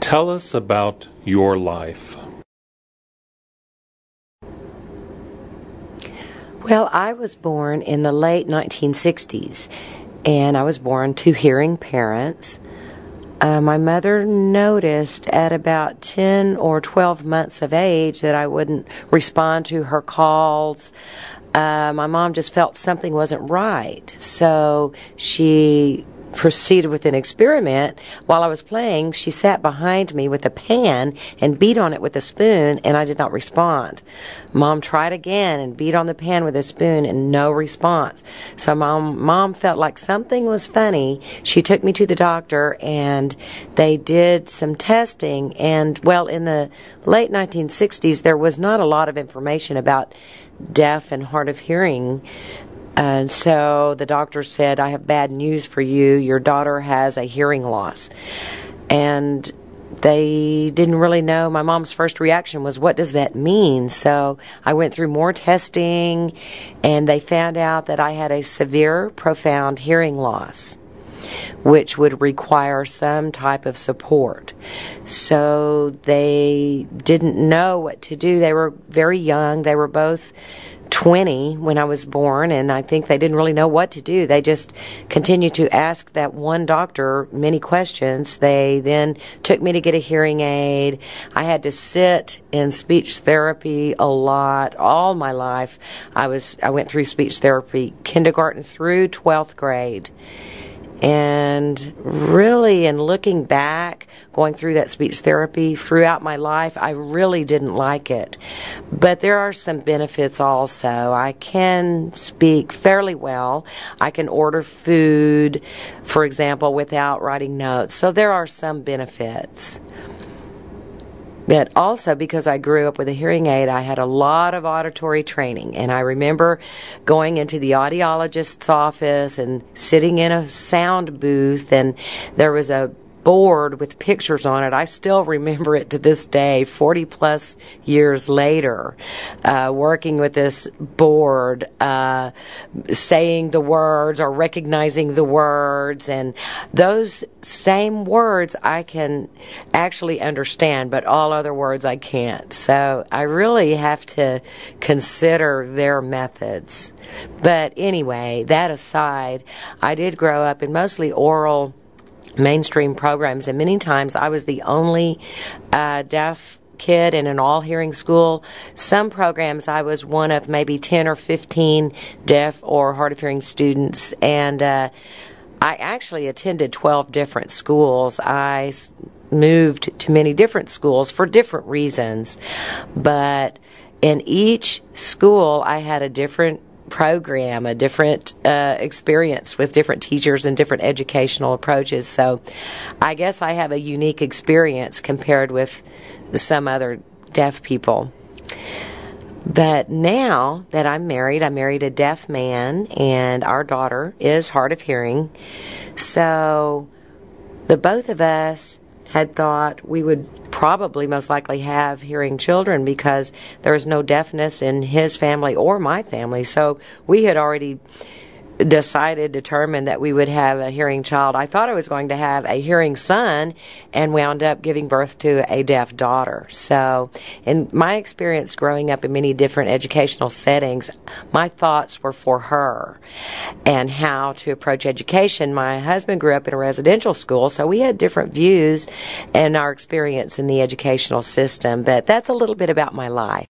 Tell us about your life. Well, I was born in the late 1960s, and I was born to hearing parents. Uh, my mother noticed at about 10 or 12 months of age that I wouldn't respond to her calls. Uh, my mom just felt something wasn't right. So she proceeded with an experiment. While I was playing, she sat behind me with a pan and beat on it with a spoon, and I did not respond. Mom tried again and beat on the pan with a spoon, and no response. So mom, mom felt like something was funny. She took me to the doctor, and they did some testing. And well, in the late 1960s, there was not a lot of information about deaf and hard of hearing and so the doctor said, I have bad news for you. Your daughter has a hearing loss. And they didn't really know. My mom's first reaction was, What does that mean? So I went through more testing, and they found out that I had a severe, profound hearing loss, which would require some type of support. So they didn't know what to do. They were very young. They were both 20 when I was born, and I think they didn't really know what to do. They just continued to ask that one doctor many questions. They then took me to get a hearing aid. I had to sit in speech therapy a lot all my life. I was I went through speech therapy kindergarten through 12th grade. And really, in looking back, going through that speech therapy throughout my life, I really didn't like it. But there are some benefits also. I can speak fairly well. I can order food, for example, without writing notes. So there are some benefits. But also because I grew up with a hearing aid, I had a lot of auditory training. And I remember going into the audiologist's office and sitting in a sound booth, and there was a board with pictures on it. I still remember it to this day, 40 plus years later, uh, working with this board, uh, saying the words or recognizing the words. And those same words I can actually understand, but all other words I can't. So I really have to consider their methods. But anyway, that aside, I did grow up in mostly oral mainstream programs, and many times I was the only uh, deaf kid in an all hearing school. Some programs I was one of maybe 10 or 15 deaf or hard of hearing students, and uh, I actually attended 12 different schools. I moved to many different schools for different reasons, but in each school I had a different program, a different uh, experience with different teachers and different educational approaches. So I guess I have a unique experience compared with some other deaf people. But now that I'm married, I married a deaf man, and our daughter is hard of hearing. So the both of us had thought we would probably most likely have hearing children because there is no deafness in his family or my family. So we had already decided, determined that we would have a hearing child. I thought I was going to have a hearing son and wound up giving birth to a deaf daughter. So, in my experience growing up in many different educational settings, my thoughts were for her and how to approach education. My husband grew up in a residential school, so we had different views and our experience in the educational system, but that's a little bit about my life.